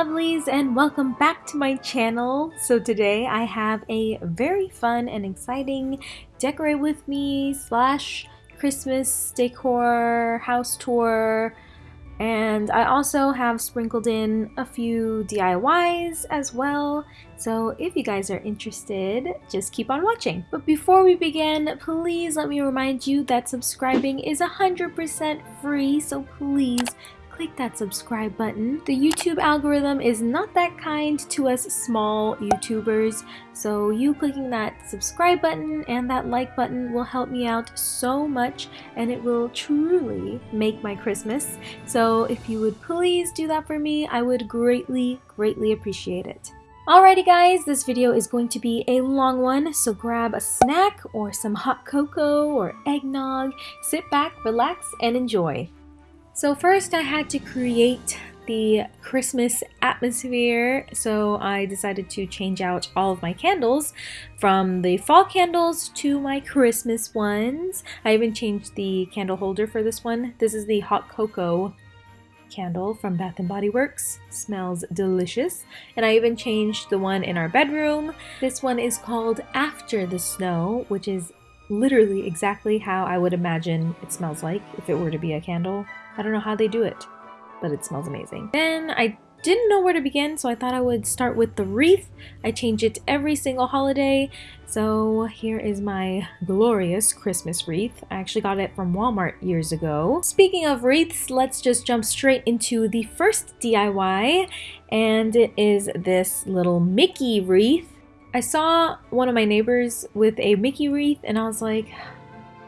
lovelies, and welcome back to my channel. So, today I have a very fun and exciting decorate with me slash Christmas decor house tour. And I also have sprinkled in a few DIYs as well. So, if you guys are interested, just keep on watching. But before we begin, please let me remind you that subscribing is 100% free. So, please click that subscribe button. The YouTube algorithm is not that kind to us small YouTubers, so you clicking that subscribe button and that like button will help me out so much and it will truly make my Christmas. So if you would please do that for me, I would greatly, greatly appreciate it. Alrighty guys, this video is going to be a long one, so grab a snack or some hot cocoa or eggnog, sit back, relax, and enjoy. So first I had to create the Christmas atmosphere, so I decided to change out all of my candles from the fall candles to my Christmas ones. I even changed the candle holder for this one. This is the hot cocoa candle from Bath & Body Works. Smells delicious. And I even changed the one in our bedroom. This one is called After the Snow, which is literally exactly how I would imagine it smells like if it were to be a candle. I don't know how they do it, but it smells amazing. Then I didn't know where to begin, so I thought I would start with the wreath. I change it every single holiday. So here is my glorious Christmas wreath. I actually got it from Walmart years ago. Speaking of wreaths, let's just jump straight into the first DIY, and it is this little Mickey wreath. I saw one of my neighbors with a Mickey wreath, and I was like,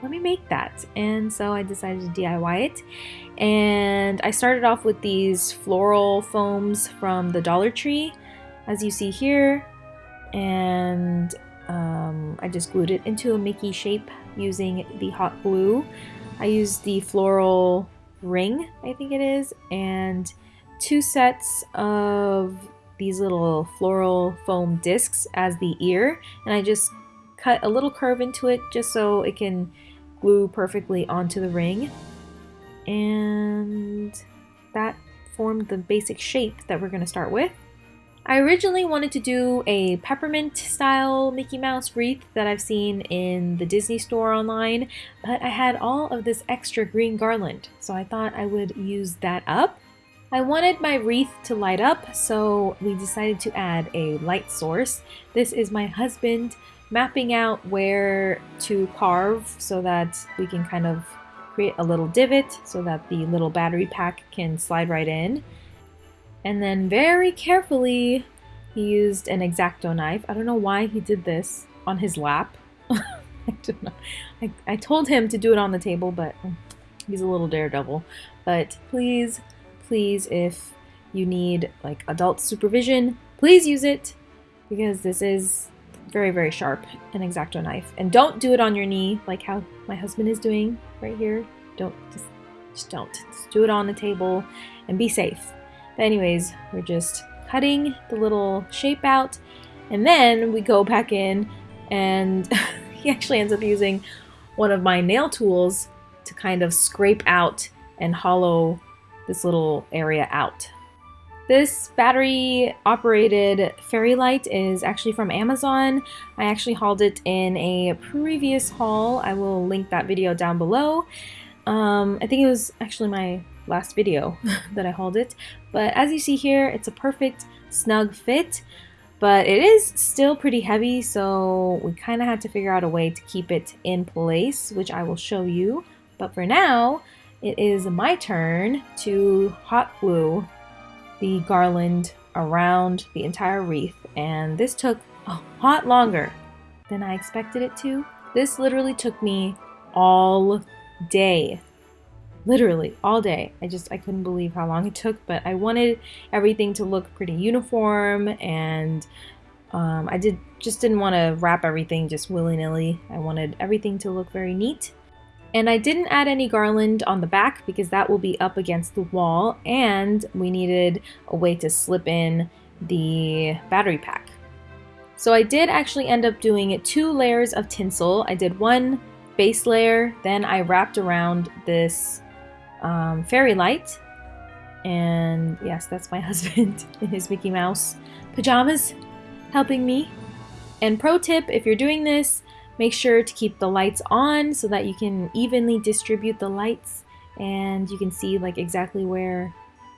let me make that. And so I decided to DIY it. And I started off with these floral foams from the Dollar Tree, as you see here. And um, I just glued it into a Mickey shape using the hot glue. I used the floral ring, I think it is, and two sets of these little floral foam discs as the ear. And I just cut a little curve into it just so it can glue perfectly onto the ring. And that formed the basic shape that we're going to start with. I originally wanted to do a peppermint style Mickey Mouse wreath that I've seen in the Disney store online, but I had all of this extra green garland, so I thought I would use that up. I wanted my wreath to light up, so we decided to add a light source. This is my husband mapping out where to carve so that we can kind of create a little divot so that the little battery pack can slide right in. And then very carefully, he used an X-Acto knife. I don't know why he did this on his lap. I don't know. I, I told him to do it on the table, but mm, he's a little daredevil. But please, please, if you need like adult supervision, please use it because this is very, very sharp, an X-Acto knife. And don't do it on your knee like how my husband is doing right here. Don't, just, just don't. Just do it on the table and be safe. But anyways, we're just cutting the little shape out and then we go back in and he actually ends up using one of my nail tools to kind of scrape out and hollow this little area out. This battery operated fairy light is actually from Amazon. I actually hauled it in a previous haul. I will link that video down below. Um, I think it was actually my last video that I hauled it. But as you see here, it's a perfect snug fit. But it is still pretty heavy, so we kind of had to figure out a way to keep it in place, which I will show you. But for now, it is my turn to hot glue the garland around the entire wreath and this took a lot longer than I expected it to. This literally took me all day. Literally all day. I just I couldn't believe how long it took, but I wanted everything to look pretty uniform and um, I did just didn't want to wrap everything just willy-nilly. I wanted everything to look very neat. And I didn't add any garland on the back because that will be up against the wall and we needed a way to slip in the battery pack. So I did actually end up doing two layers of tinsel. I did one base layer, then I wrapped around this um, fairy light. And yes, that's my husband in his Mickey Mouse pajamas helping me. And pro tip, if you're doing this, make sure to keep the lights on so that you can evenly distribute the lights and you can see like exactly where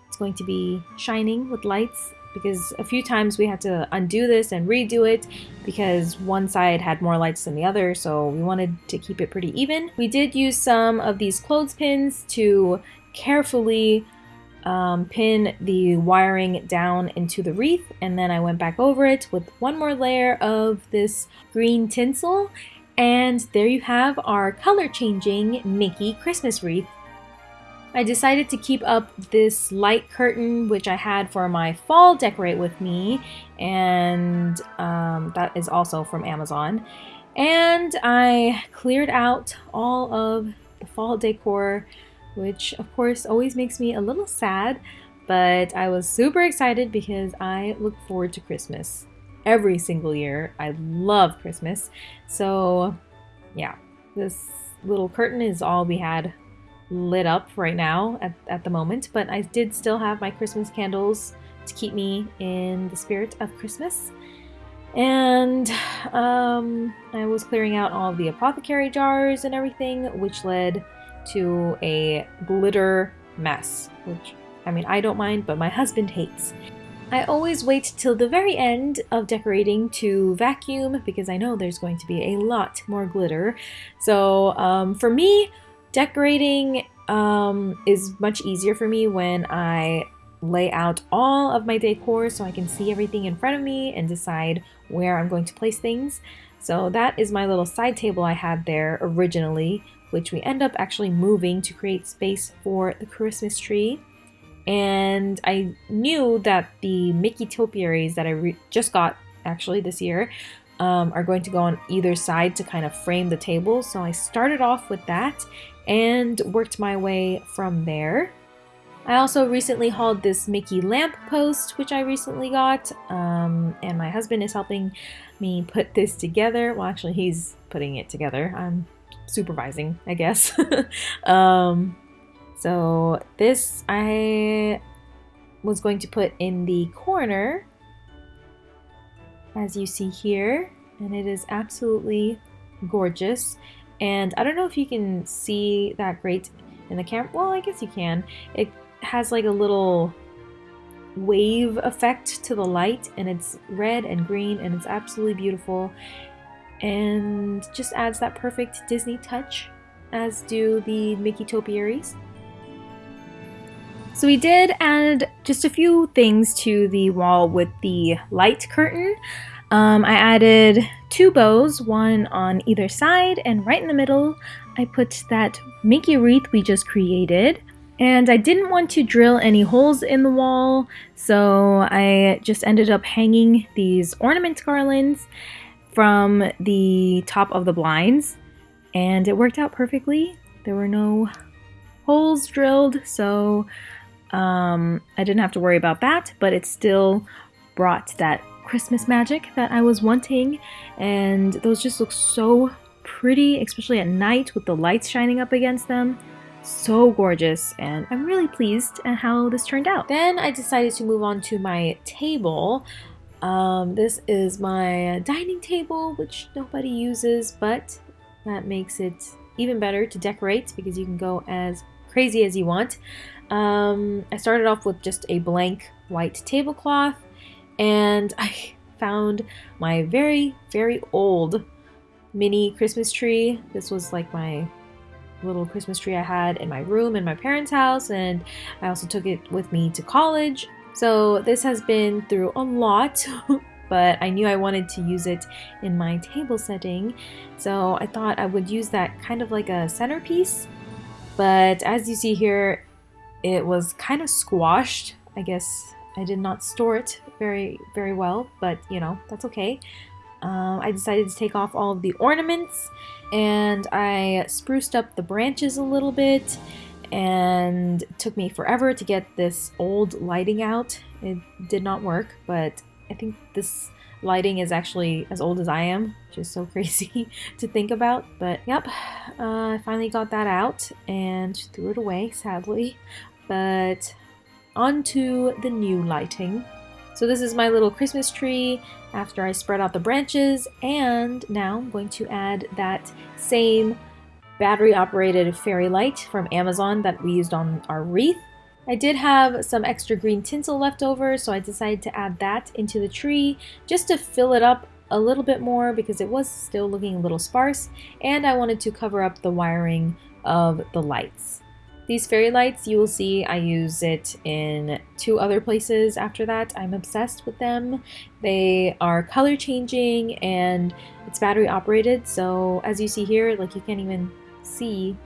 it's going to be shining with lights because a few times we had to undo this and redo it because one side had more lights than the other so we wanted to keep it pretty even. We did use some of these clothespins to carefully um, pin the wiring down into the wreath and then I went back over it with one more layer of this green tinsel and there you have our color changing Mickey Christmas wreath. I decided to keep up this light curtain which I had for my fall decorate with me and um, that is also from Amazon and I cleared out all of the fall decor which of course always makes me a little sad, but I was super excited because I look forward to Christmas every single year. I love Christmas. So, yeah, this little curtain is all we had lit up right now at, at the moment, but I did still have my Christmas candles to keep me in the spirit of Christmas. And um, I was clearing out all the apothecary jars and everything, which led to a glitter mess, which I mean, I don't mind, but my husband hates. I always wait till the very end of decorating to vacuum because I know there's going to be a lot more glitter. So um, for me, decorating um, is much easier for me when I lay out all of my decor so I can see everything in front of me and decide where I'm going to place things. So that is my little side table I had there originally which we end up actually moving to create space for the Christmas tree. And I knew that the Mickey topiaries that I just got actually this year um, are going to go on either side to kind of frame the table. So I started off with that and worked my way from there. I also recently hauled this Mickey lamp post, which I recently got, um, and my husband is helping me put this together. Well, actually, he's putting it together. I'm supervising, I guess. um, so this I was going to put in the corner, as you see here, and it is absolutely gorgeous. And I don't know if you can see that great in the camera. Well, I guess you can. It has like a little wave effect to the light and it's red and green and it's absolutely beautiful and just adds that perfect Disney touch, as do the Mickey topiaries. So we did add just a few things to the wall with the light curtain. Um, I added two bows, one on either side, and right in the middle I put that Mickey wreath we just created. And I didn't want to drill any holes in the wall, so I just ended up hanging these ornament garlands from the top of the blinds and it worked out perfectly. There were no holes drilled, so um, I didn't have to worry about that, but it still brought that Christmas magic that I was wanting, and those just look so pretty, especially at night with the lights shining up against them. So gorgeous, and I'm really pleased at how this turned out. Then I decided to move on to my table. Um, this is my dining table, which nobody uses, but that makes it even better to decorate because you can go as crazy as you want. Um, I started off with just a blank white tablecloth and I found my very, very old mini Christmas tree. This was like my little Christmas tree I had in my room in my parents' house, and I also took it with me to college. So this has been through a lot, but I knew I wanted to use it in my table setting. So I thought I would use that kind of like a centerpiece. But as you see here, it was kind of squashed. I guess I did not store it very, very well, but you know, that's okay. Um, I decided to take off all of the ornaments and I spruced up the branches a little bit and it took me forever to get this old lighting out it did not work, but I think this lighting is actually as old as I am, which is so crazy to think about. But yep, uh, I finally got that out and threw it away, sadly. But on to the new lighting. So this is my little Christmas tree after I spread out the branches and now I'm going to add that same battery operated fairy light from Amazon that we used on our wreath. I did have some extra green tinsel left over so I decided to add that into the tree just to fill it up a little bit more because it was still looking a little sparse and I wanted to cover up the wiring of the lights. These fairy lights, you will see I use it in two other places after that. I'm obsessed with them. They are color changing and it's battery operated. So as you see here, like you can't even see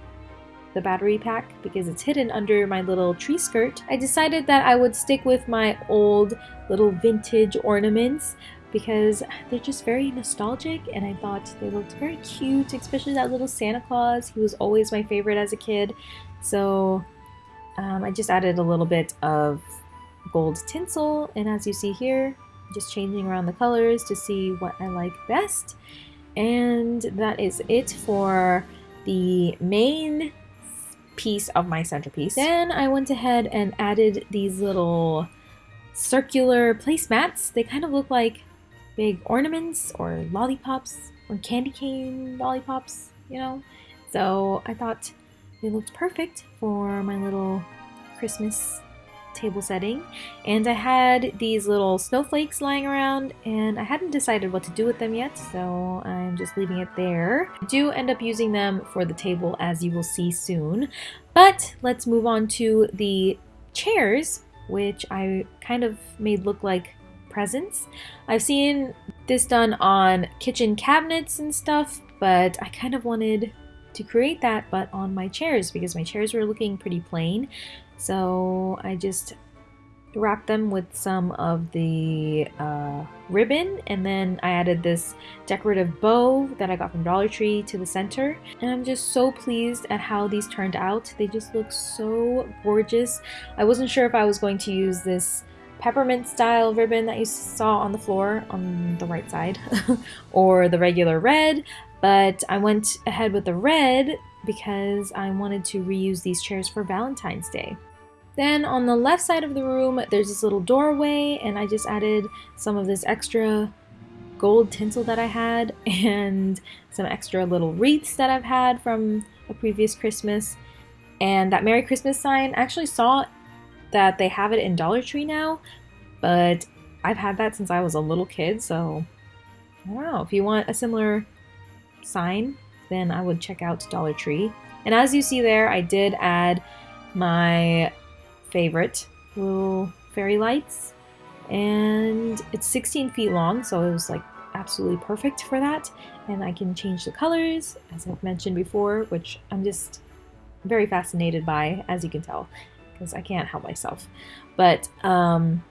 the battery pack because it's hidden under my little tree skirt. I decided that I would stick with my old little vintage ornaments because they're just very nostalgic and I thought they looked very cute, especially that little Santa Claus. He was always my favorite as a kid. So um, I just added a little bit of gold tinsel and as you see here, just changing around the colors to see what I like best. And that is it for the main piece of my centerpiece. Then I went ahead and added these little circular placemats. They kind of look like big ornaments or lollipops or candy cane lollipops, you know? So I thought it looked perfect for my little Christmas table setting. And I had these little snowflakes lying around and I hadn't decided what to do with them yet, so I'm just leaving it there. I do end up using them for the table as you will see soon. But let's move on to the chairs, which I kind of made look like presents. I've seen this done on kitchen cabinets and stuff, but I kind of wanted to create that but on my chairs because my chairs were looking pretty plain. So I just wrapped them with some of the uh, ribbon and then I added this decorative bow that I got from Dollar Tree to the center and I'm just so pleased at how these turned out. They just look so gorgeous. I wasn't sure if I was going to use this peppermint style ribbon that you saw on the floor on the right side or the regular red but I went ahead with the red because I wanted to reuse these chairs for Valentine's Day. Then on the left side of the room, there's this little doorway and I just added some of this extra gold tinsel that I had and some extra little wreaths that I've had from a previous Christmas. And that Merry Christmas sign, I actually saw that they have it in Dollar Tree now, but I've had that since I was a little kid, so know. If you want a similar sign, then I would check out Dollar Tree. And as you see there, I did add my favorite little fairy lights. And it's 16 feet long, so it was like absolutely perfect for that. And I can change the colors, as I've mentioned before, which I'm just very fascinated by, as you can tell, because I can't help myself. But um,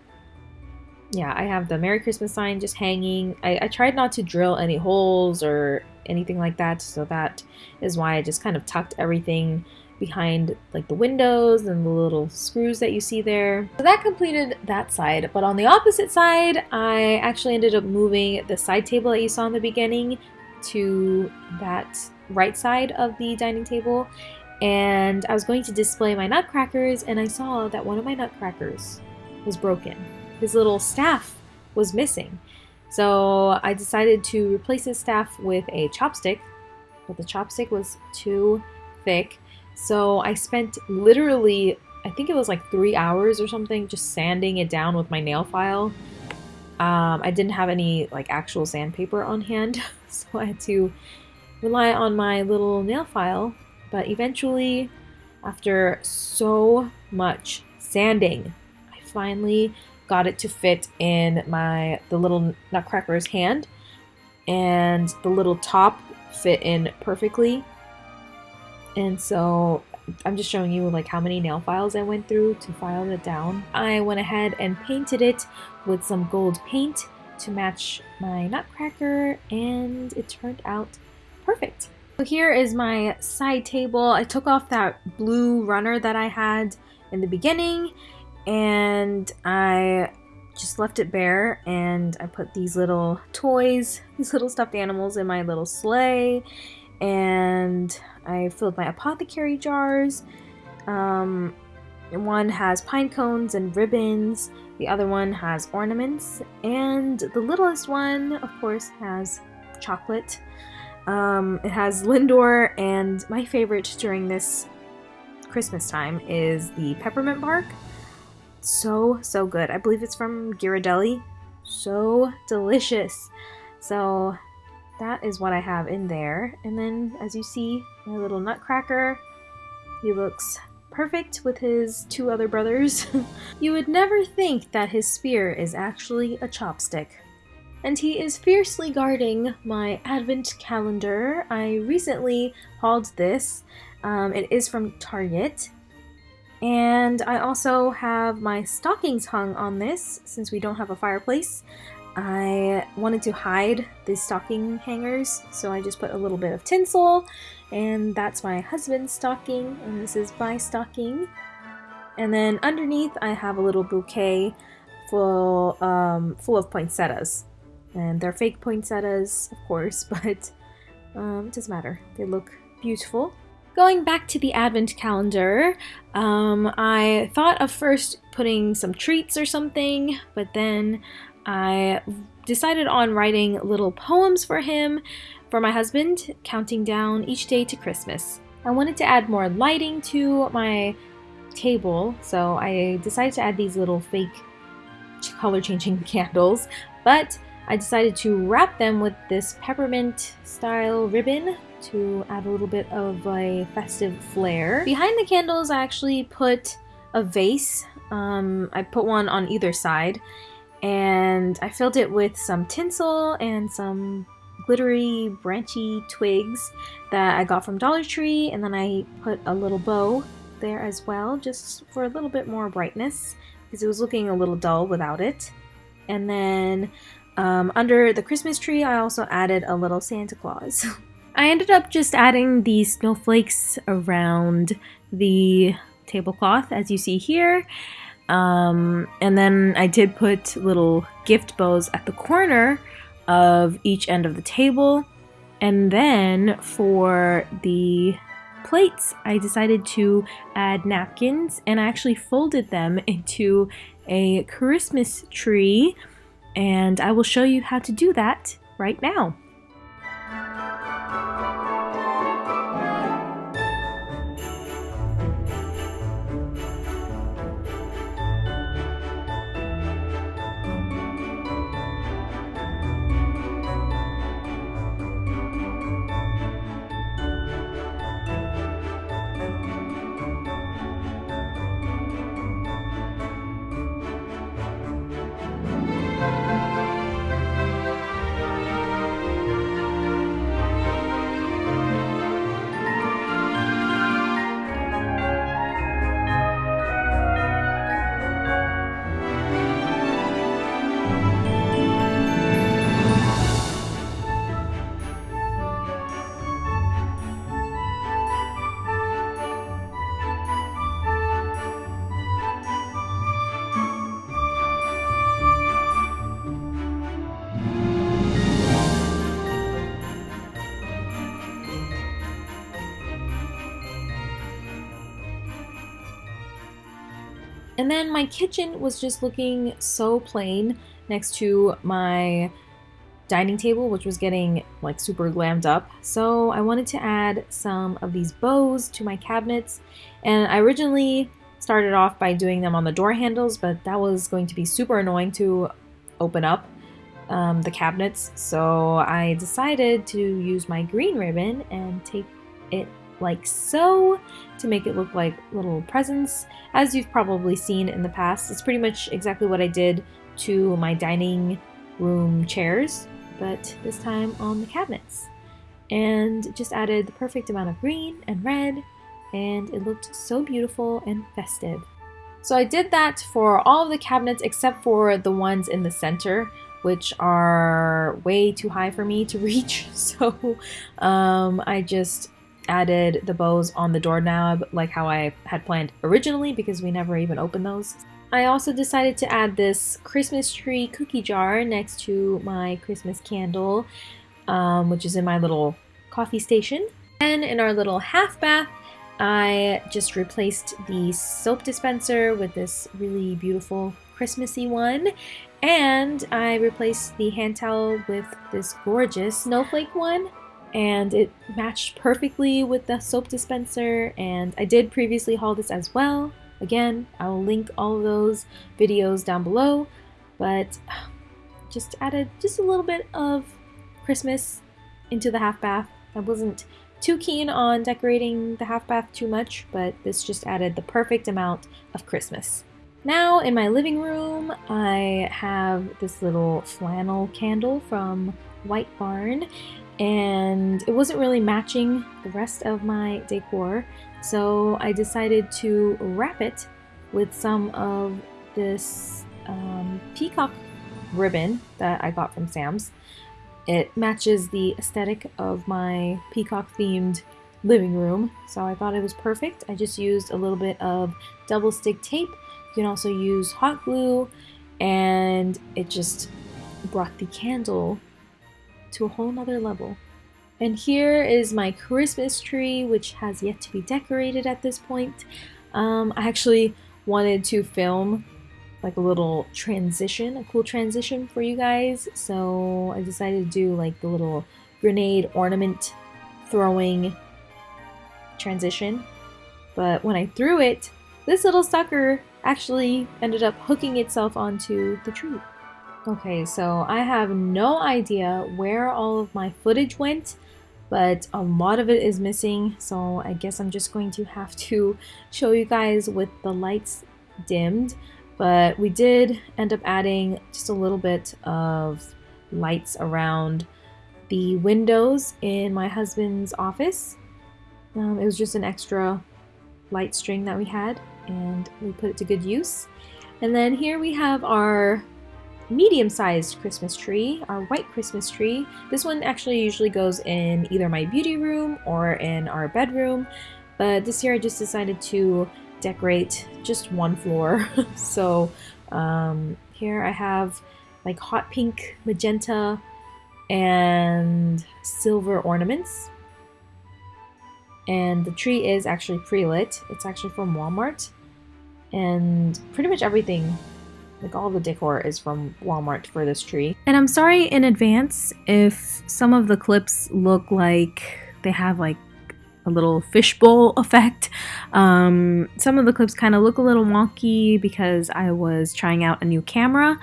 yeah, I have the Merry Christmas sign just hanging. I, I tried not to drill any holes or anything like that, so that is why I just kind of tucked everything behind like the windows and the little screws that you see there. So that completed that side, but on the opposite side, I actually ended up moving the side table that you saw in the beginning to that right side of the dining table and I was going to display my nutcrackers and I saw that one of my nutcrackers was broken his little staff was missing. So I decided to replace his staff with a chopstick, but the chopstick was too thick. So I spent literally, I think it was like three hours or something, just sanding it down with my nail file. Um, I didn't have any like actual sandpaper on hand, so I had to rely on my little nail file. But eventually, after so much sanding, I finally got it to fit in my the little nutcracker's hand and the little top fit in perfectly and so I'm just showing you like how many nail files I went through to file it down. I went ahead and painted it with some gold paint to match my nutcracker and it turned out perfect. So here is my side table. I took off that blue runner that I had in the beginning and I just left it bare and I put these little toys, these little stuffed animals in my little sleigh and I filled my apothecary jars. Um, one has pine cones and ribbons, the other one has ornaments, and the littlest one, of course, has chocolate. Um, it has Lindor, and my favorite during this Christmas time is the peppermint bark. So, so good. I believe it's from Ghirardelli. So delicious. So, that is what I have in there. And then, as you see, my little nutcracker. He looks perfect with his two other brothers. you would never think that his spear is actually a chopstick. And he is fiercely guarding my advent calendar. I recently hauled this. Um, it is from Target. And I also have my stockings hung on this since we don't have a fireplace. I wanted to hide the stocking hangers, so I just put a little bit of tinsel, and that's my husband's stocking, and this is my stocking. And then underneath, I have a little bouquet full, um, full of poinsettias. And they're fake poinsettias, of course, but um, it doesn't matter. They look beautiful. Going back to the advent calendar, um, I thought of first putting some treats or something, but then I decided on writing little poems for him, for my husband, counting down each day to Christmas. I wanted to add more lighting to my table, so I decided to add these little fake color changing candles, but I decided to wrap them with this peppermint style ribbon to add a little bit of a festive flair. Behind the candles, I actually put a vase. Um, I put one on either side, and I filled it with some tinsel and some glittery branchy twigs that I got from Dollar Tree, and then I put a little bow there as well, just for a little bit more brightness, because it was looking a little dull without it. And then um, under the Christmas tree, I also added a little Santa Claus. I ended up just adding these snowflakes around the tablecloth as you see here. Um, and then I did put little gift bows at the corner of each end of the table. And then for the plates, I decided to add napkins and I actually folded them into a Christmas tree. And I will show you how to do that right now. And then my kitchen was just looking so plain next to my dining table, which was getting like super glammed up. So I wanted to add some of these bows to my cabinets. And I originally started off by doing them on the door handles, but that was going to be super annoying to open up um, the cabinets. So I decided to use my green ribbon and take it like so to make it look like little presents. As you've probably seen in the past, it's pretty much exactly what I did to my dining room chairs, but this time on the cabinets. And just added the perfect amount of green and red, and it looked so beautiful and festive. So I did that for all of the cabinets except for the ones in the center, which are way too high for me to reach. So um, I just added the bows on the doorknob like how I had planned originally because we never even opened those. I also decided to add this Christmas tree cookie jar next to my Christmas candle, um, which is in my little coffee station. And in our little half bath, I just replaced the soap dispenser with this really beautiful Christmassy one. And I replaced the hand towel with this gorgeous snowflake one. And it matched perfectly with the soap dispenser. And I did previously haul this as well. Again, I will link all those videos down below. But just added just a little bit of Christmas into the half bath. I wasn't too keen on decorating the half bath too much, but this just added the perfect amount of Christmas. Now in my living room, I have this little flannel candle from White Barn, and it wasn't really matching the rest of my decor, so I decided to wrap it with some of this um, peacock ribbon that I got from Sam's. It matches the aesthetic of my peacock themed living room, so I thought it was perfect. I just used a little bit of double stick tape. You can also use hot glue, and it just brought the candle to a whole nother level. And here is my Christmas tree, which has yet to be decorated at this point. Um, I actually wanted to film like a little transition, a cool transition for you guys. So I decided to do like the little grenade ornament throwing transition. But when I threw it, this little sucker actually ended up hooking itself onto the tree. Okay, so I have no idea where all of my footage went, but a lot of it is missing, so I guess I'm just going to have to show you guys with the lights dimmed. But we did end up adding just a little bit of lights around the windows in my husband's office. Um, it was just an extra light string that we had and we put it to good use. And then here we have our medium-sized Christmas tree, our white Christmas tree. This one actually usually goes in either my beauty room or in our bedroom, but this year I just decided to decorate just one floor. so um, here I have like hot pink, magenta, and silver ornaments. And the tree is actually pre-lit. It's actually from Walmart. And pretty much everything, like all the decor is from Walmart for this tree. And I'm sorry in advance if some of the clips look like they have like a little fishbowl effect. Um, some of the clips kind of look a little wonky because I was trying out a new camera,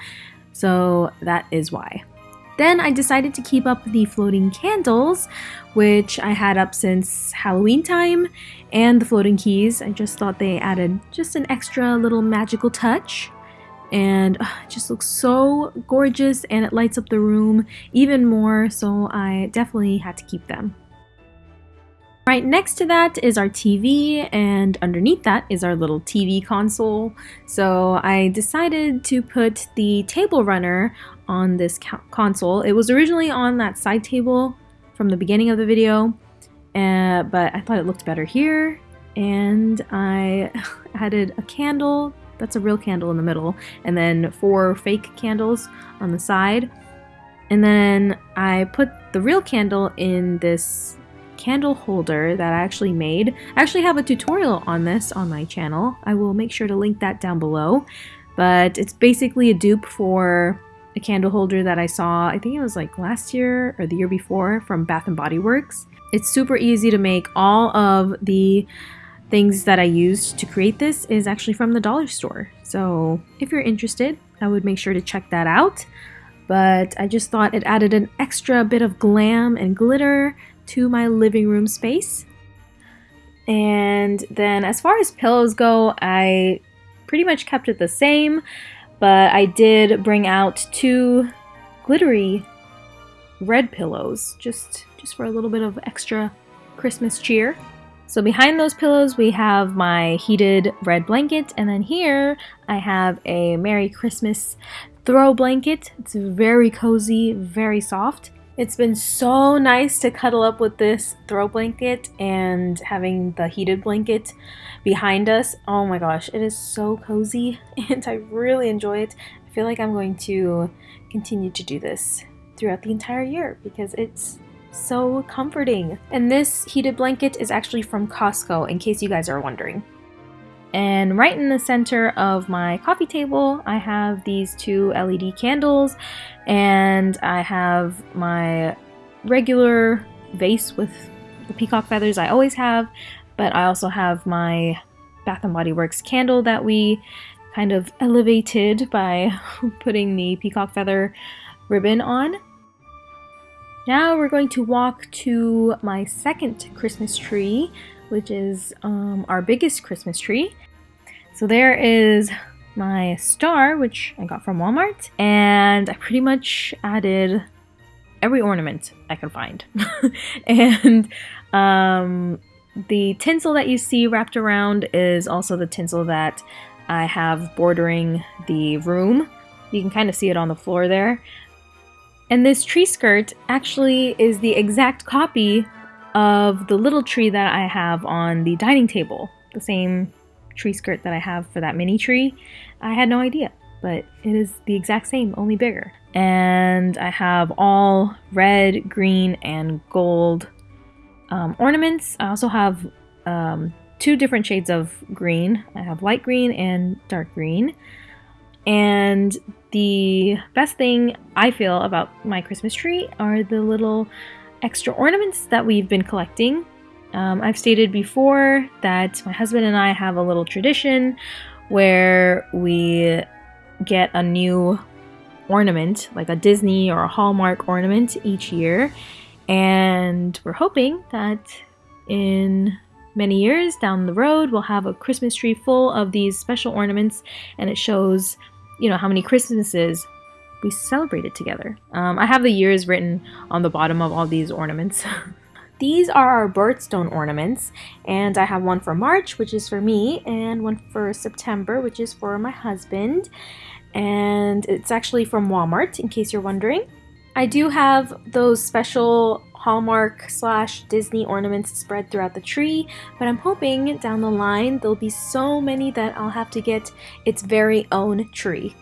so that is why. Then I decided to keep up the floating candles, which I had up since Halloween time, and the floating keys. I just thought they added just an extra little magical touch. And uh, it just looks so gorgeous and it lights up the room even more, so I definitely had to keep them. Right next to that is our TV and underneath that is our little TV console. So I decided to put the table runner on this console. It was originally on that side table from the beginning of the video, uh, but I thought it looked better here. And I added a candle, that's a real candle in the middle, and then four fake candles on the side. And then I put the real candle in this candle holder that I actually made. I actually have a tutorial on this on my channel. I will make sure to link that down below. But it's basically a dupe for a candle holder that I saw, I think it was like last year or the year before from Bath & Body Works. It's super easy to make. All of the things that I used to create this is actually from the dollar store. So if you're interested, I would make sure to check that out. But I just thought it added an extra bit of glam and glitter to my living room space. And then as far as pillows go, I pretty much kept it the same, but I did bring out two glittery red pillows just just for a little bit of extra Christmas cheer. So behind those pillows we have my heated red blanket and then here I have a Merry Christmas throw blanket. It's very cozy, very soft It's been so nice to cuddle up with this throw blanket and having the heated blanket behind us. Oh my gosh, it is so cozy and I really enjoy it. I feel like I'm going to continue to do this throughout the entire year because it's so comforting. And this heated blanket is actually from Costco, in case you guys are wondering. And right in the center of my coffee table, I have these two LED candles, and I have my regular vase with the peacock feathers I always have, but I also have my Bath & Body Works candle that we kind of elevated by putting the peacock feather ribbon on. Now we're going to walk to my second Christmas tree, which is um, our biggest Christmas tree. So there is my star, which I got from Walmart, and I pretty much added every ornament I could find. and um, the tinsel that you see wrapped around is also the tinsel that I have bordering the room. You can kind of see it on the floor there. And this tree skirt actually is the exact copy of the little tree that I have on the dining table. The same tree skirt that I have for that mini tree. I had no idea, but it is the exact same, only bigger. And I have all red, green, and gold um, ornaments. I also have um, two different shades of green. I have light green and dark green. And the best thing I feel about my Christmas tree are the little extra ornaments that we've been collecting. Um, I've stated before that my husband and I have a little tradition where we get a new ornament, like a Disney or a Hallmark ornament each year. And we're hoping that in many years down the road, we'll have a Christmas tree full of these special ornaments and it shows you know, how many Christmases we celebrated together. Um, I have the years written on the bottom of all these ornaments. these are our birthstone ornaments, and I have one for March, which is for me, and one for September, which is for my husband. And it's actually from Walmart, in case you're wondering. I do have those special Hallmark slash Disney ornaments spread throughout the tree, but I'm hoping down the line there'll be so many that I'll have to get its very own tree.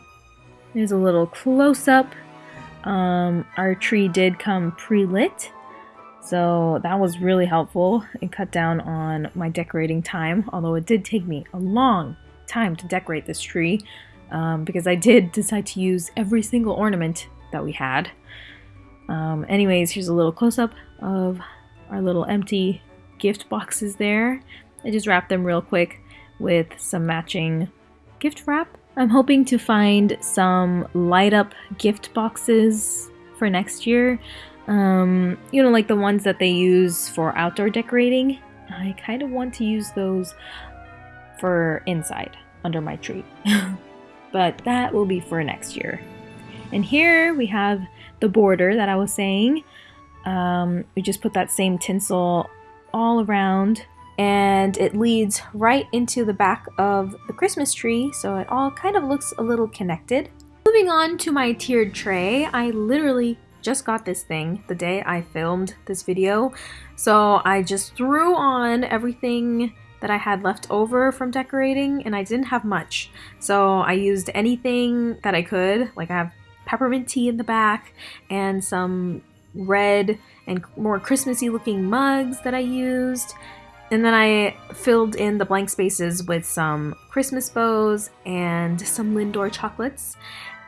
There's a little close up. Um, our tree did come pre-lit, so that was really helpful. It cut down on my decorating time, although it did take me a long time to decorate this tree um, because I did decide to use every single ornament that we had. Um, anyways, here's a little close-up of our little empty gift boxes there. I just wrapped them real quick with some matching gift wrap. I'm hoping to find some light up gift boxes for next year. Um, you know, like the ones that they use for outdoor decorating. I kind of want to use those for inside under my tree. but that will be for next year. And here we have the border that I was saying. Um, we just put that same tinsel all around and it leads right into the back of the Christmas tree so it all kind of looks a little connected. Moving on to my tiered tray, I literally just got this thing the day I filmed this video so I just threw on everything that I had left over from decorating and I didn't have much so I used anything that I could like I have peppermint tea in the back and some red and more Christmassy looking mugs that I used. And then I filled in the blank spaces with some Christmas bows and some Lindor chocolates.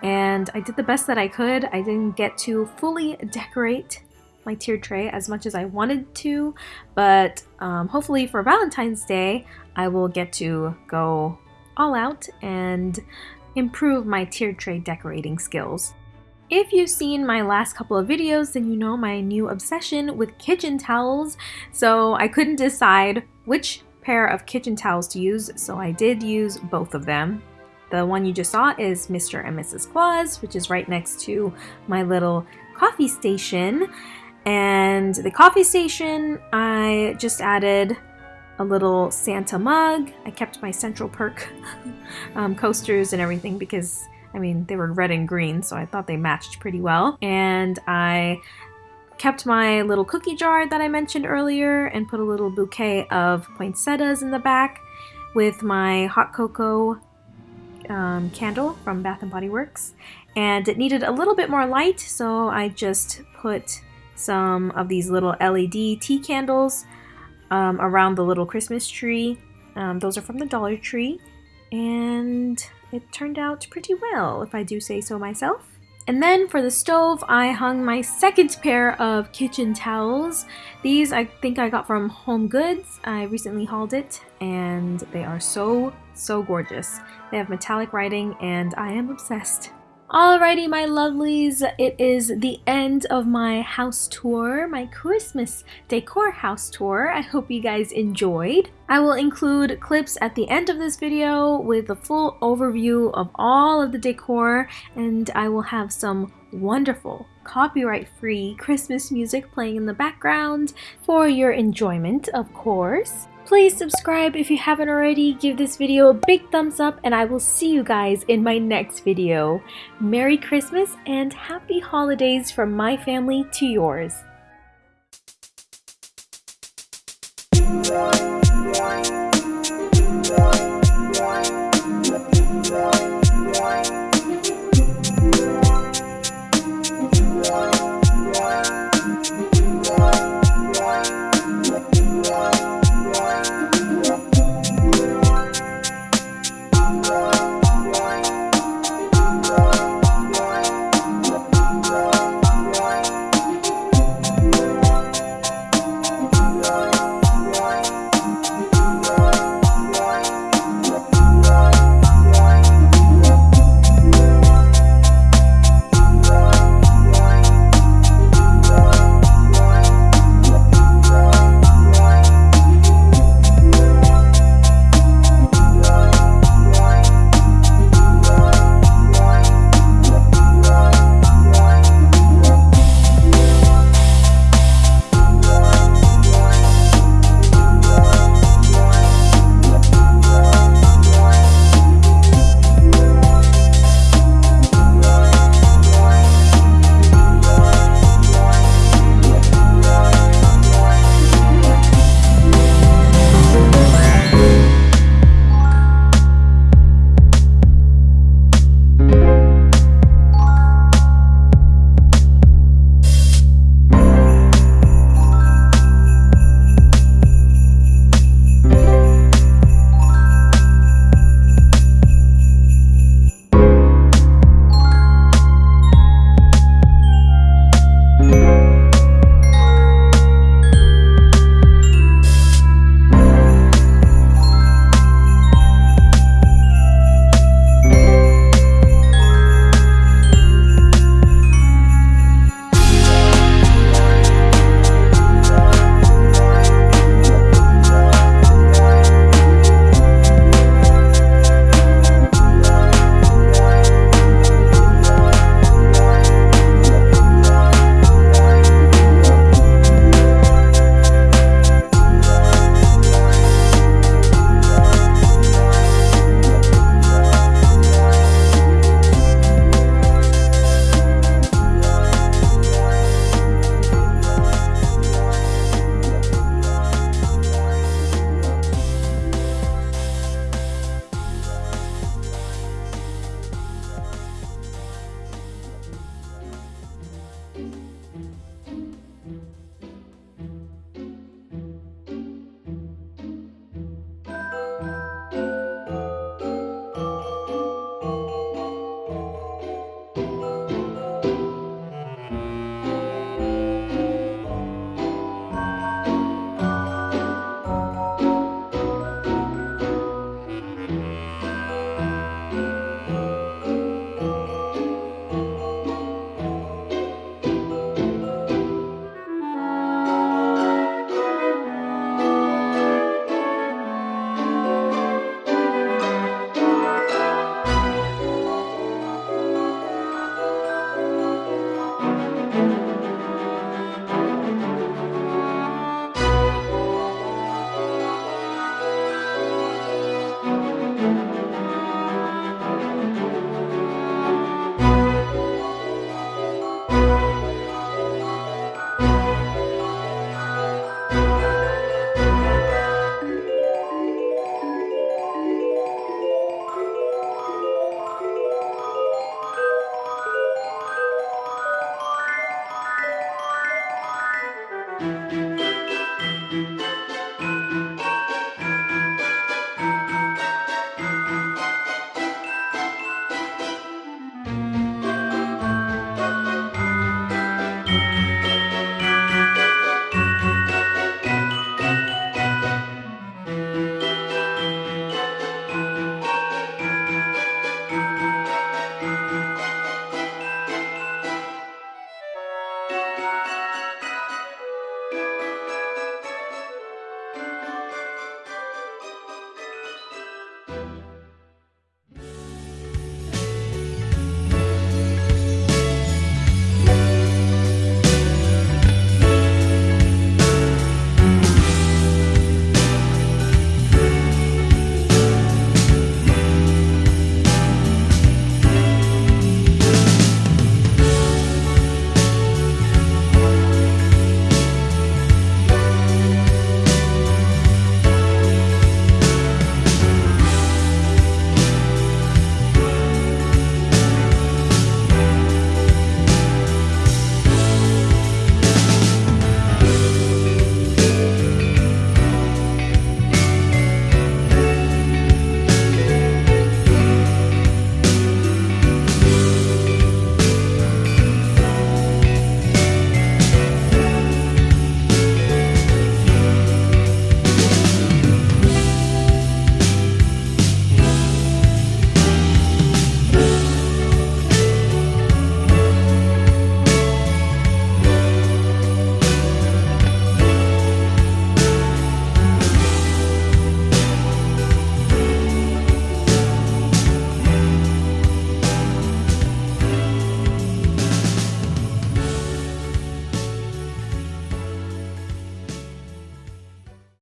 And I did the best that I could. I didn't get to fully decorate my tiered tray as much as I wanted to, but um, hopefully for Valentine's Day, I will get to go all out and improve my tiered tray decorating skills. If you've seen my last couple of videos, then you know my new obsession with kitchen towels, so I couldn't decide which pair of kitchen towels to use, so I did use both of them. The one you just saw is Mr. and Mrs. Claus, which is right next to my little coffee station. And the coffee station, I just added a little Santa mug. I kept my Central Perk um, coasters and everything because, I mean, they were red and green, so I thought they matched pretty well. And I kept my little cookie jar that I mentioned earlier and put a little bouquet of poinsettias in the back with my hot cocoa um, candle from Bath & Body Works. And it needed a little bit more light, so I just put some of these little LED tea candles um, around the little Christmas tree. Um, those are from the Dollar Tree. And it turned out pretty well, if I do say so myself. And then for the stove, I hung my second pair of kitchen towels. These I think I got from Home Goods. I recently hauled it and they are so, so gorgeous. They have metallic writing and I am obsessed. Alrighty, my lovelies, it is the end of my house tour, my Christmas decor house tour. I hope you guys enjoyed. I will include clips at the end of this video with a full overview of all of the decor, and I will have some wonderful copyright-free Christmas music playing in the background for your enjoyment, of course. Please subscribe if you haven't already, give this video a big thumbs up, and I will see you guys in my next video. Merry Christmas and Happy Holidays from my family to yours.